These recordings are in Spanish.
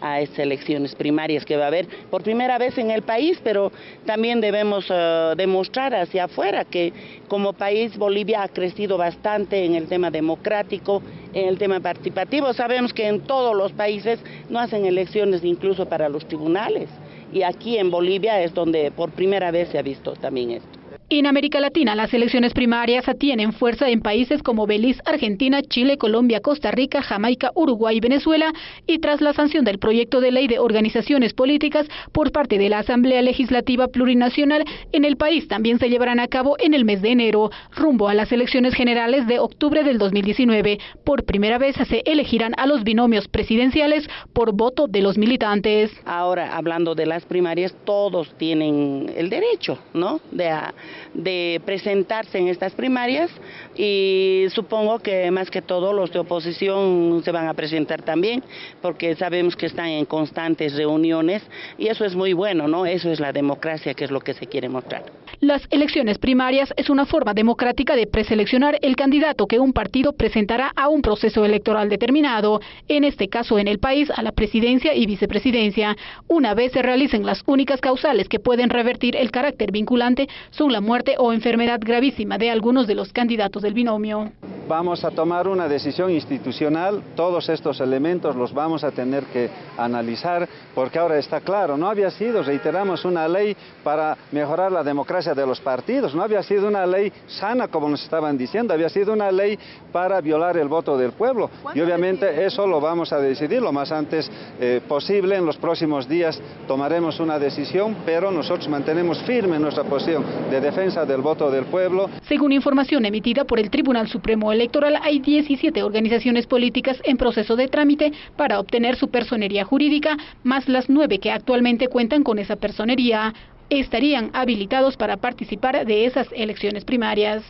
a estas elecciones primarias que va a haber por primera vez en el país, pero también debemos eh, demostrar hacia afuera que como país Bolivia ha crecido bastante en el tema democrático, en el tema participativo. Sabemos que en todos los países no hacen elecciones incluso para los tribunales y aquí en Bolivia es donde por primera vez se ha visto también esto. En América Latina, las elecciones primarias tienen fuerza en países como Belice, Argentina, Chile, Colombia, Costa Rica, Jamaica, Uruguay y Venezuela, y tras la sanción del proyecto de ley de organizaciones políticas por parte de la Asamblea Legislativa Plurinacional, en el país también se llevarán a cabo en el mes de enero, rumbo a las elecciones generales de octubre del 2019. Por primera vez se elegirán a los binomios presidenciales por voto de los militantes. Ahora, hablando de las primarias, todos tienen el derecho, ¿no?, de a de presentarse en estas primarias y supongo que más que todo los de oposición se van a presentar también porque sabemos que están en constantes reuniones y eso es muy bueno, ¿no? Eso es la democracia que es lo que se quiere mostrar. Las elecciones primarias es una forma democrática de preseleccionar el candidato que un partido presentará a un proceso electoral determinado, en este caso en el país a la presidencia y vicepresidencia. Una vez se realicen las únicas causales que pueden revertir el carácter vinculante son la muerte o enfermedad gravísima de algunos de los candidatos del binomio. Vamos a tomar una decisión institucional, todos estos elementos los vamos a tener que analizar porque ahora está claro, no había sido, reiteramos, una ley para mejorar la democracia de los partidos, no había sido una ley sana como nos estaban diciendo, había sido una ley para violar el voto del pueblo. Y obviamente eso lo vamos a decidir lo más antes eh, posible, en los próximos días tomaremos una decisión, pero nosotros mantenemos firme nuestra posición de defensa del voto del pueblo. Según información emitida por el Tribunal Supremo Electoral, hay 17 organizaciones políticas en proceso de trámite para obtener su personería jurídica, más las nueve que actualmente cuentan con esa personería estarían habilitados para participar de esas elecciones primarias.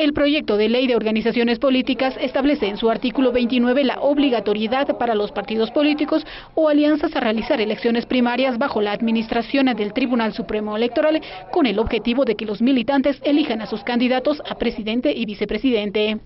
El proyecto de ley de organizaciones políticas establece en su artículo 29 la obligatoriedad para los partidos políticos o alianzas a realizar elecciones primarias bajo la administración del Tribunal Supremo Electoral con el objetivo de que los militantes elijan a sus candidatos a presidente y vicepresidente.